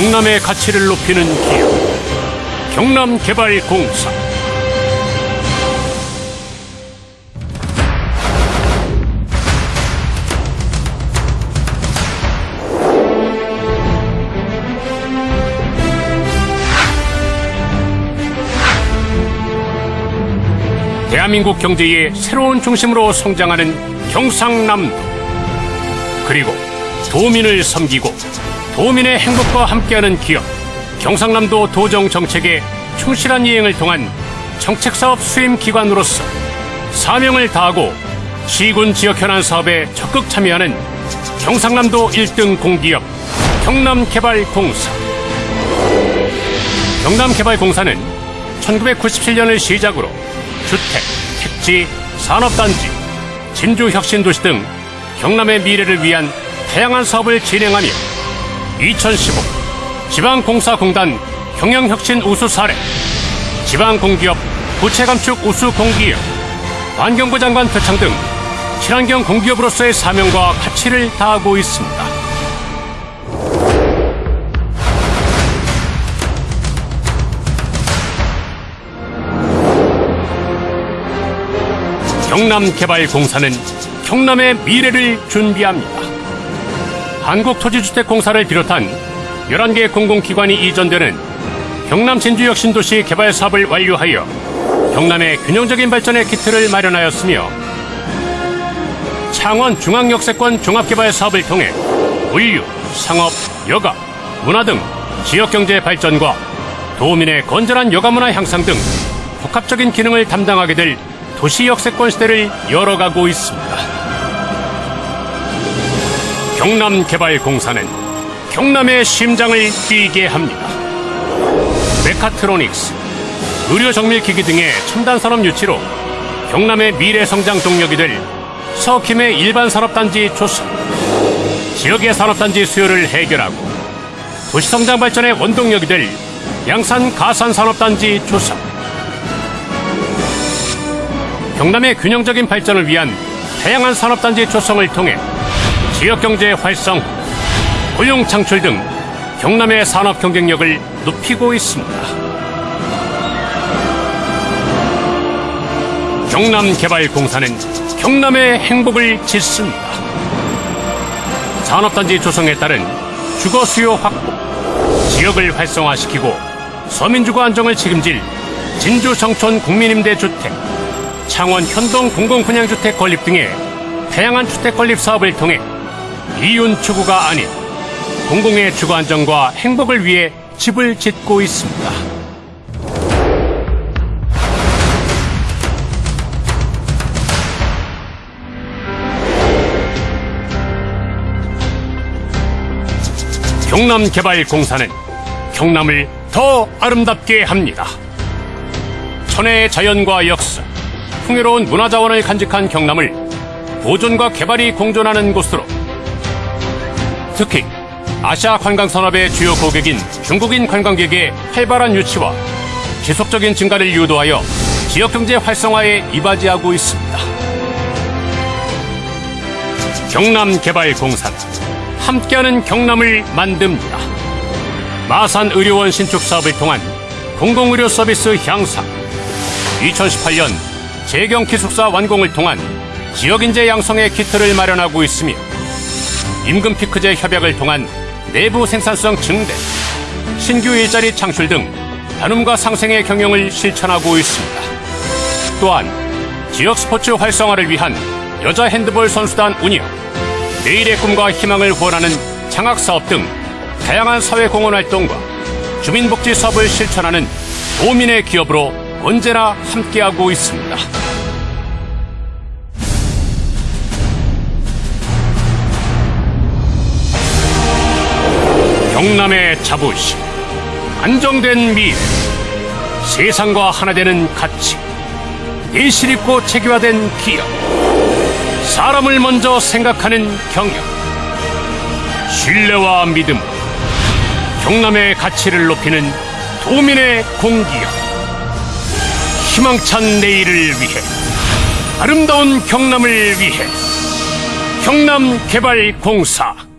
경남의 가치를 높이는 기업 경남개발공사. 대한민국 경제의 새로운 중심으로 성장하는 경상남도 그리고 도민을 섬기고 도민의 행복과 함께하는 기업 경상남도 도정 정책의 충실한 이행을 통한 정책사업 수임 기관으로서 사명을 다하고 시군 지역 현안 사업에 적극 참여하는 경상남도 1등 공기업 경남개발공사. 경남개발공사는 1997년을 시작으로 주택, 택지, 산업단지, 진주혁신도시 등 경남의 미래를 위한 다양한 사업을 진행하며 2015 지방공사공단 경영혁신 우수 사례, 지방공기업 부채감축 우수 공기업, 환경부 장관 표창 등 친환경 공기업으로서의 사명과 가치를 다하고 있습니다. 경남개발공사는 경남의 미래를 준비합니다. 한국토지주택공사를 비롯한 11개 공공기관이 이전되는 경남 진주혁신도시 개발 사업을 완료하여 경남의 균형적인 발전의 기틀을 마련하였으며 창원 중앙역세권 종합개발 사업을 통해 물류, 상업, 여가, 문화 등 지역경제 발전과 도민의 건전한 여가문화 향상 등 복합적인 기능을 담당하게 될 도시 역세권 시대를 열어가고 있습니다. 경남개발공사는 경남의 심장을 뛰게 합니다. 메카트로닉스, 의료정밀기기 등의 첨단산업 유치로 경남의 미래 성장 동력이 될 서킴의 일반 산업단지 조성, 지역의 산업단지 수요를 해결하고 도시성장 발전의 원동력이 될 양산 가산 산업단지 조성, 경남의 균형적인 발전을 위한 다양한 산업단지 조성을 통해 지역경제 활성, 고용 창출 등 경남의 산업 경쟁력을 높이고 있습니다. 경남개발공사는 경남의 행복을 짓습니다. 산업단지 조성에 따른 주거 수요 확보, 지역을 활성화시키고 서민주거 안정을 책임질 진주 청촌 국민임대 주택, 창원 현동 공공분양주택 건립 등의 다양한 주택 건립 사업을 통해 이윤 추구가 아닌 공공의 주거 안정과 행복을 위해 집을 짓고 있습니다. 경남개발공사는 경남을 더 아름답게 합니다. 천혜의 자연과 역사, 풍요로운 문화자원을 간직한 경남을 보존과 개발이 공존하는 곳으로 특히 아시아 관광산업의 주요 고객인 중국인 관광객의 활발한 유치와 지속적인 증가를 유도하여 지역경제 활성화에 이바지하고 있습니다. 경남개발공사는 함께하는 경남을 만듭니다. 마산의료원 신축 사업을 통한 공공의료 서비스 향상 2018년 재경 기숙사 완공을 통한 지역인재 양성의 기틀을 마련하고 있으며 임금 피크제 협약을 통한 내부 생산성 증대, 신규 일자리 창출 등 나눔과 상생의 경영을 실천하고 있습니다. 또한 지역 스포츠 활성화를 위한 여자 핸드볼 선수단 운영, 내일의 꿈과 희망을 후원하는 장학사업 등 다양한 사회 공헌 활동과 주민복지 사업을 실천하는 도민의 기업으로 언제나 함께하고 있습니다. 경남의 자부심, 안정된 미래, 세상과 하나 되는 가치, 내실 있고 체계화된 기업, 사람을 먼저 생각하는 경영, 신뢰와 믿음, 경남의 가치를 높이는 도민의 공기업, 희망찬 내일을 위해, 아름다운 경남을 위해, 경남개발공사